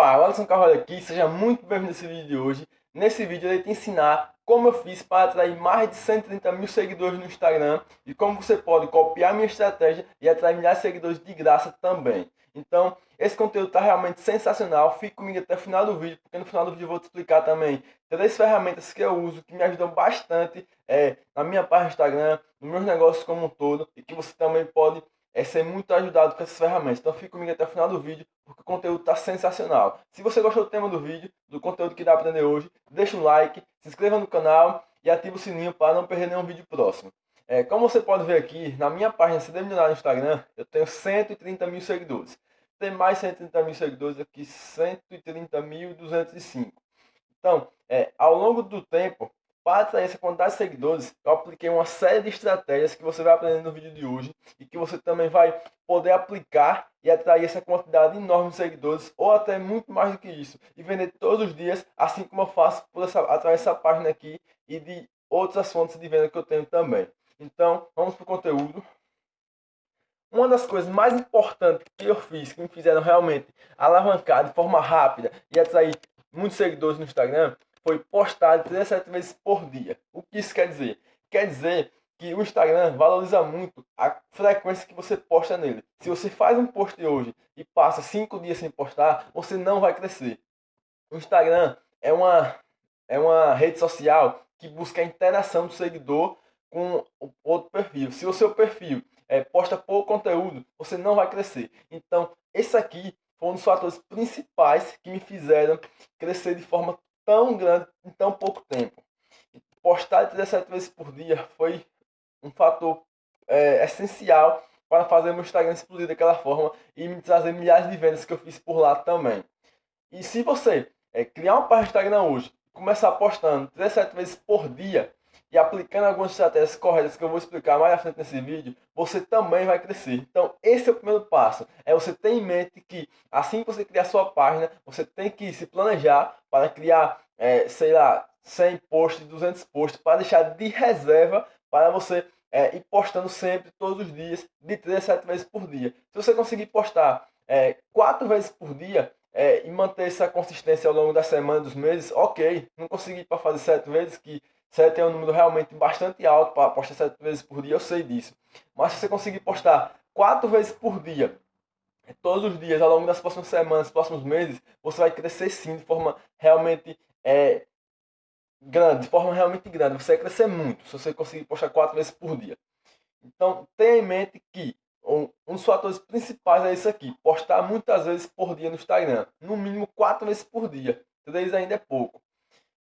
Opa, Alisson Carvalho aqui, seja muito bem-vindo nesse vídeo de hoje. Nesse vídeo eu irei te ensinar como eu fiz para atrair mais de 130 mil seguidores no Instagram e como você pode copiar minha estratégia e atrair milhares de seguidores de graça também. Então, esse conteúdo está realmente sensacional, fique comigo até o final do vídeo, porque no final do vídeo eu vou te explicar também três ferramentas que eu uso, que me ajudam bastante é, na minha página do Instagram, nos meus negócios como um todo, e que você também pode é ser muito ajudado com essas ferramentas. Então fique comigo até o final do vídeo, porque o conteúdo está sensacional. Se você gostou do tema do vídeo, do conteúdo que dá para aprender hoje, deixa um like, se inscreva no canal e ative o sininho para não perder nenhum vídeo próximo. É, como você pode ver aqui, na minha página CD Milionário no Instagram, eu tenho 130 mil seguidores. Tem mais 130 mil seguidores aqui, 130.205. Então, é, ao longo do tempo, para atrair essa quantidade de seguidores, eu apliquei uma série de estratégias que você vai aprender no vídeo de hoje e que você também vai poder aplicar e atrair essa quantidade enorme de seguidores ou até muito mais do que isso e vender todos os dias, assim como eu faço por essa, através dessa página aqui e de outras fontes de venda que eu tenho também. Então, vamos para o conteúdo. Uma das coisas mais importantes que eu fiz, que me fizeram realmente alavancar de forma rápida e atrair muitos seguidores no Instagram, foi postado 17 vezes por dia. O que isso quer dizer? Quer dizer que o Instagram valoriza muito a frequência que você posta nele. Se você faz um post hoje e passa 5 dias sem postar, você não vai crescer. O Instagram é uma, é uma rede social que busca a interação do seguidor com o outro perfil. Se o seu perfil é, posta pouco conteúdo, você não vai crescer. Então, esse aqui foi um dos fatores principais que me fizeram crescer de forma tão grande em tão pouco tempo. Postar 17 vezes por dia foi um fator é, essencial para fazer meu Instagram explodir daquela forma e me trazer milhares de vendas que eu fiz por lá também. E se você é, criar uma página Instagram hoje, começar postando 17 vezes por dia e aplicando algumas estratégias corretas que eu vou explicar mais à frente nesse vídeo, você também vai crescer. Então, esse é o primeiro passo. É você ter em mente que assim que você criar sua página, você tem que se planejar para criar, é, sei lá, 100 posts, 200 posts, para deixar de reserva para você é, ir postando sempre, todos os dias, de 3 a 7 vezes por dia. Se você conseguir postar é, 4 vezes por dia, é, e manter essa consistência ao longo da semana, dos meses, ok. Não consegui para fazer 7 vezes, que 7 é um número realmente bastante alto para postar 7 vezes por dia, eu sei disso. Mas se você conseguir postar 4 vezes por dia, todos os dias, ao longo das próximas semanas, próximos meses, você vai crescer sim de forma realmente é, grande, de forma realmente grande. Você vai crescer muito se você conseguir postar 4 vezes por dia. Então, tenha em mente que um, um dos fatores principais é isso aqui, postar muitas vezes por dia no Instagram, no mínimo 4 vezes por dia. 3 ainda é pouco.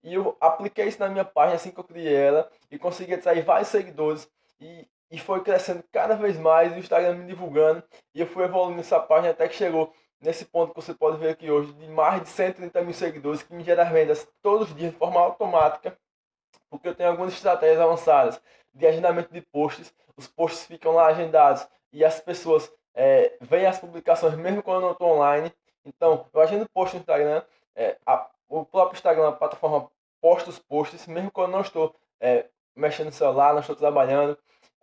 E eu apliquei isso na minha página assim que eu criei ela e consegui atrair vários seguidores. E, e foi crescendo cada vez mais, o Instagram me divulgando. E eu fui evoluindo essa página até que chegou nesse ponto que você pode ver aqui hoje, de mais de 130 mil seguidores que me geram vendas todos os dias de forma automática, porque eu tenho algumas estratégias avançadas de agendamento de posts, os posts ficam lá agendados e as pessoas é, veem as publicações mesmo quando eu não estou online. Então, eu agendo post no Instagram, é, a, o próprio Instagram, a plataforma posta os posts, mesmo quando não estou é, mexendo no celular, não estou trabalhando.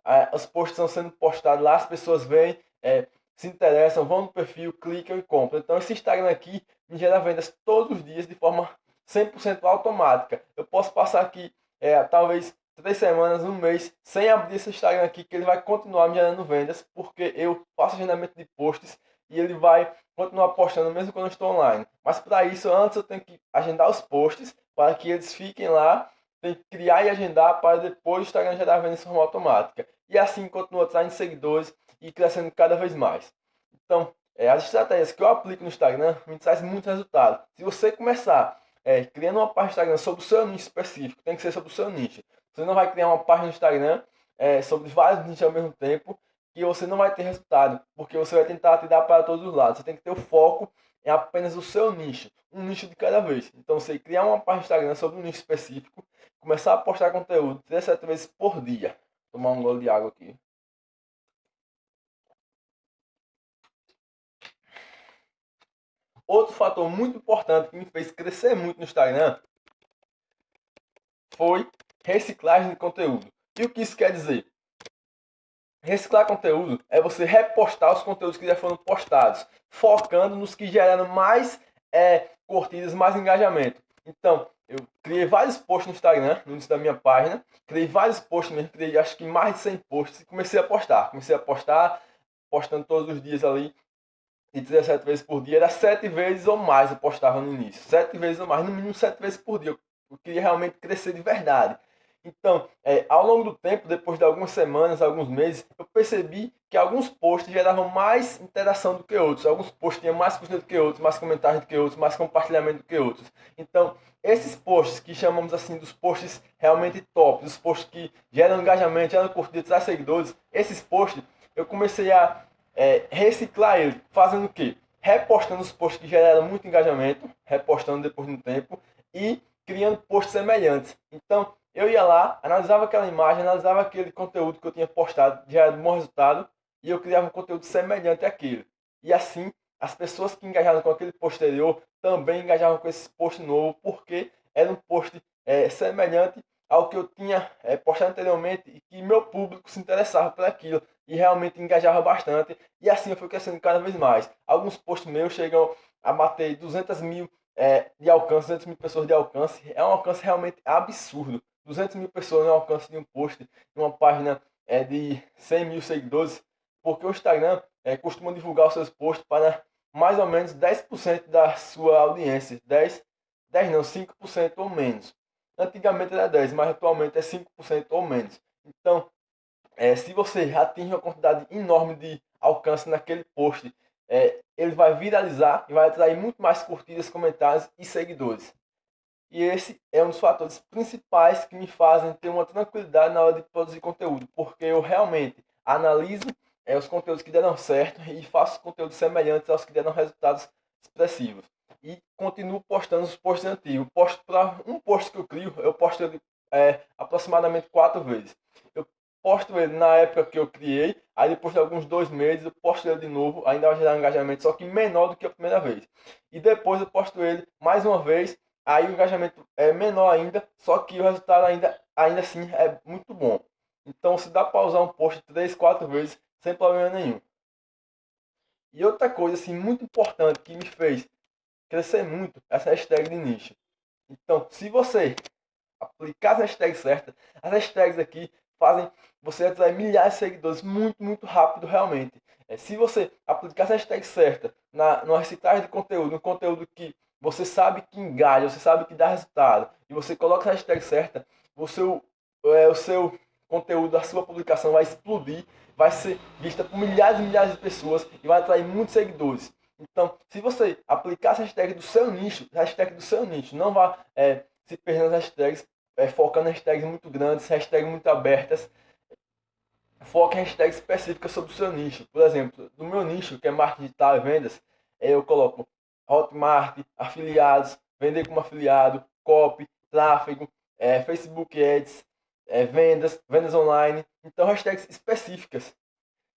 É, os posts estão sendo postados lá, as pessoas veem, é, se interessam, vão no perfil, clicam e compram. Então esse Instagram aqui me gera vendas todos os dias de forma 100% automática. Eu posso passar aqui é, talvez três semanas, um mês, sem abrir esse Instagram aqui, que ele vai continuar me gerando vendas, porque eu faço agendamento de posts e ele vai continuar postando mesmo quando eu estou online. Mas para isso, antes eu tenho que agendar os posts para que eles fiquem lá, tem que criar e agendar para depois o Instagram gerar vendas de forma automática. E assim continua atraindo seguidores e crescendo cada vez mais. Então, é, as estratégias que eu aplico no Instagram me traz muito resultado. Se você começar é, criando uma página no Instagram sobre o seu nicho específico, tem que ser sobre o seu nicho. Você não vai criar uma página no Instagram é, sobre vários nichos ao mesmo tempo que você não vai ter resultado, porque você vai tentar te dar para todos os lados. Você tem que ter o foco em apenas o seu nicho, um nicho de cada vez. Então, você criar uma página Instagram sobre um nicho específico, começar a postar conteúdo 3 a 7 vezes por dia. Vou tomar um gole de água aqui. Outro fator muito importante que me fez crescer muito no Instagram foi reciclagem de conteúdo. E o que isso quer dizer? Reciclar conteúdo é você repostar os conteúdos que já foram postados, focando nos que geraram mais é curtidas, mais engajamento. Então, eu criei vários posts no Instagram, no início da minha página. Criei vários posts mesmo, criei acho que mais de 100 posts e comecei a postar. Comecei a postar, postando todos os dias ali, de 17 vezes por dia. Era 7 vezes ou mais eu postava no início. 7 vezes ou mais, no mínimo 7 vezes por dia. Eu queria realmente crescer de verdade. Então, é, ao longo do tempo, depois de algumas semanas, alguns meses, eu percebi que alguns posts geravam mais interação do que outros. Alguns posts tinham mais curtida do que outros, mais comentários do que outros, mais compartilhamento do que outros. Então, esses posts que chamamos assim dos posts realmente top, os posts que geram engajamento, geram curtidas, traz seguidores, esses posts eu comecei a é, reciclar eles, fazendo o quê? Repostando os posts que geraram muito engajamento, repostando depois de um tempo e criando posts semelhantes. Então, eu ia lá, analisava aquela imagem, analisava aquele conteúdo que eu tinha postado, já era um bom resultado, e eu criava um conteúdo semelhante àquilo. E assim, as pessoas que engajaram com aquele posterior também engajavam com esse post novo, porque era um post é, semelhante ao que eu tinha é, postado anteriormente e que meu público se interessava por aquilo e realmente engajava bastante. E assim eu fui crescendo cada vez mais. Alguns posts meus chegam a bater 200 mil é, de alcance, 200 mil pessoas de alcance. É um alcance realmente absurdo. 200 mil pessoas no alcance de um post, uma página é, de 100 mil seguidores, porque o Instagram é, costuma divulgar os seus posts para mais ou menos 10% da sua audiência. 10, 10 não, 5% ou menos. Antigamente era 10, mas atualmente é 5% ou menos. Então, é, se você atinge uma quantidade enorme de alcance naquele post, é, ele vai viralizar e vai atrair muito mais curtidas, comentários e seguidores. E esse é um dos fatores principais que me fazem ter uma tranquilidade na hora de produzir conteúdo, porque eu realmente analiso é, os conteúdos que deram certo e faço conteúdos semelhantes aos que deram resultados expressivos. E continuo postando os posts antigos. Posto para um post que eu crio, eu posto ele é, aproximadamente quatro vezes. Eu posto ele na época que eu criei, aí depois de alguns dois meses eu posto ele de novo, ainda vai gerar um engajamento, só que menor do que a primeira vez. E depois eu posto ele mais uma vez aí o engajamento é menor ainda, só que o resultado ainda, ainda assim é muito bom. Então se dá para usar um post 3, 4 vezes sem problema nenhum. E outra coisa assim muito importante que me fez crescer muito essa hashtag de nicho. Então, se você aplicar as hashtags certas, as hashtags aqui fazem você atrair milhares de seguidores muito, muito rápido realmente. É, se você aplicar as hashtags certas na, na reciclagem de conteúdo, no conteúdo que você sabe que engaja, você sabe que dá resultado, e você coloca a hashtag certa, o seu, é, o seu conteúdo, a sua publicação vai explodir, vai ser vista por milhares e milhares de pessoas e vai atrair muitos seguidores. Então, se você aplicar essa hashtag do seu nicho, hashtag do seu nicho, não vá é, se perder nas hashtags, é, focando em hashtags muito grandes, hashtags muito abertas. Foque em hashtags específicas sobre o seu nicho. Por exemplo, no meu nicho, que é marketing digital e vendas, eu coloco Hotmart, afiliados, vender como afiliado, copy, tráfego, é, Facebook Ads, é, vendas, vendas online. Então, hashtags específicas.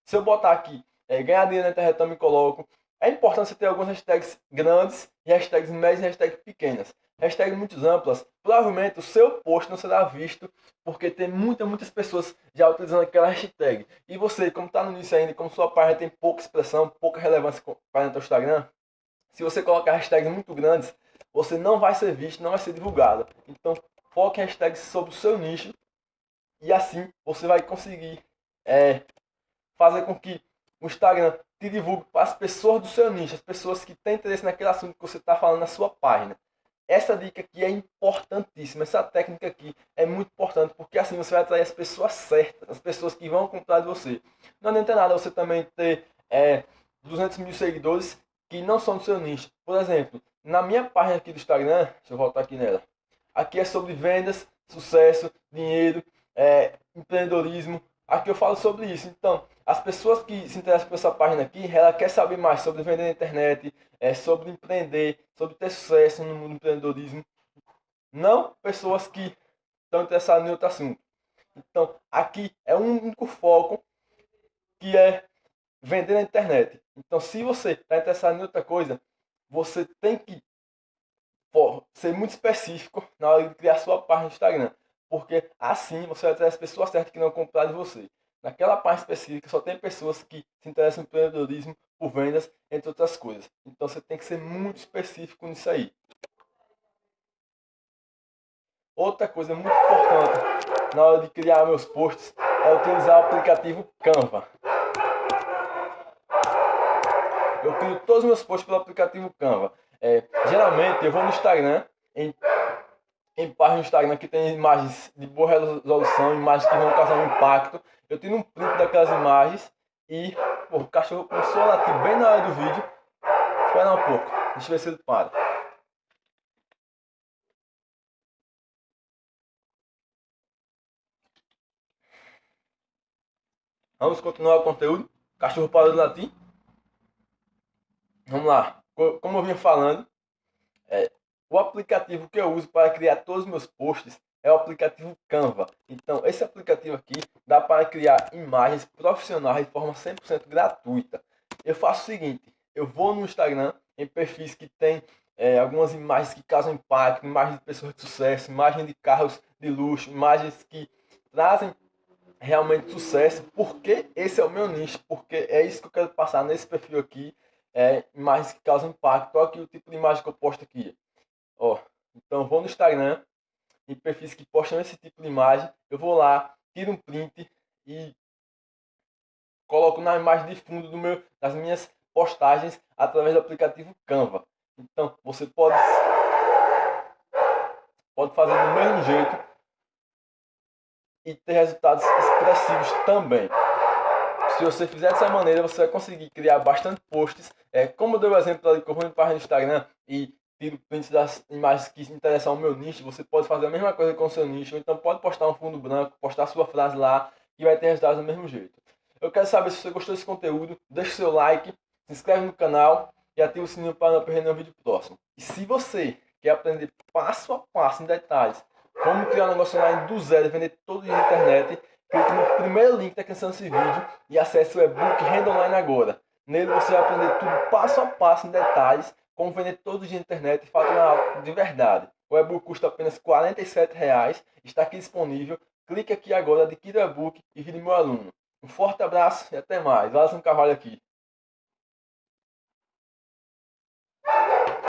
Se eu botar aqui é, ganhar dinheiro na internet, eu me coloco. É importante você ter algumas hashtags grandes, hashtags médias e hashtags pequenas. Hashtags muito amplas, provavelmente o seu post não será visto porque tem muitas, muitas pessoas já utilizando aquela hashtag. E você, como está no início ainda, como sua página tem pouca expressão, pouca relevância para o Instagram, se você colocar hashtags muito grandes, você não vai ser visto, não vai ser divulgado. Então, foque hashtags sobre o seu nicho e assim você vai conseguir é, fazer com que o Instagram te divulgue para as pessoas do seu nicho, as pessoas que têm interesse naquele assunto que você está falando na sua página. Essa dica aqui é importantíssima, essa técnica aqui é muito importante, porque assim você vai atrair as pessoas certas, as pessoas que vão comprar de você. Não adianta nada você também ter é, 200 mil seguidores que não são do seu nicho. Por exemplo, na minha página aqui do Instagram, deixa eu voltar aqui nela. Aqui é sobre vendas, sucesso, dinheiro, é, empreendedorismo. Aqui eu falo sobre isso. Então, as pessoas que se interessam por essa página aqui, ela quer saber mais sobre vender na internet, é, sobre empreender, sobre ter sucesso no mundo do empreendedorismo. Não pessoas que estão interessadas em outro assunto. Então, aqui é um único foco que é vender na internet. Então, se você está interessado em outra coisa, você tem que pô, ser muito específico na hora de criar sua página no Instagram. Porque assim você vai ter as pessoas certas que não comprar de você. Naquela página específica só tem pessoas que se interessam em empreendedorismo, por vendas, entre outras coisas. Então você tem que ser muito específico nisso aí. Outra coisa muito importante na hora de criar meus posts é utilizar o aplicativo Canva. Eu crio todos os meus posts pelo aplicativo Canva. É, geralmente eu vou no Instagram, em, em página do Instagram que tem imagens de boa resolução, imagens que vão causar um impacto. Eu tiro um print daquelas imagens e pô, o cachorro começou a latir bem na hora do vídeo. Espera um pouco, deixa eu ver se ele para. Vamos continuar o conteúdo. Cachorro parou de latir. Vamos lá. Como eu vinha falando, é, o aplicativo que eu uso para criar todos os meus posts é o aplicativo Canva. Então, esse aplicativo aqui dá para criar imagens profissionais de forma 100% gratuita. Eu faço o seguinte, eu vou no Instagram, em perfis que tem é, algumas imagens que causam impacto, imagens de pessoas de sucesso, imagens de carros de luxo, imagens que trazem realmente sucesso, porque esse é o meu nicho, porque é isso que eu quero passar nesse perfil aqui, é imagens que causam impacto. Olha aqui o tipo de imagem que eu posto aqui. Ó, então vou no Instagram, em perfis que postam esse tipo de imagem, eu vou lá, tiro um print e coloco na imagem de fundo do meu, das minhas postagens através do aplicativo Canva. Então você pode pode fazer do mesmo jeito e ter resultados expressivos também. Se você fizer dessa maneira, você vai conseguir criar bastante posts. É, como eu dei o exemplo eu vou para o Instagram e tiro prints das imagens que interessam ao meu nicho, você pode fazer a mesma coisa com o seu nicho. Então pode postar um fundo branco, postar sua frase lá e vai ter resultados do mesmo jeito. Eu quero saber se você gostou desse conteúdo, deixe seu like, se inscreve no canal e ative o sininho para não perder nenhum vídeo próximo. E se você quer aprender passo a passo, em detalhes, como criar um negócio online do zero e vender todo dia na internet, clique no primeiro link da descrição desse vídeo e acesse o e-book Renda Online agora. Nele você vai aprender tudo passo a passo em detalhes, como vender todo dia na internet e faturar de verdade. O e-book custa apenas R$ 47,00, está aqui disponível. Clique aqui agora, adquira o e-book e vire meu aluno. Um forte abraço e até mais. Alisson Carvalho aqui.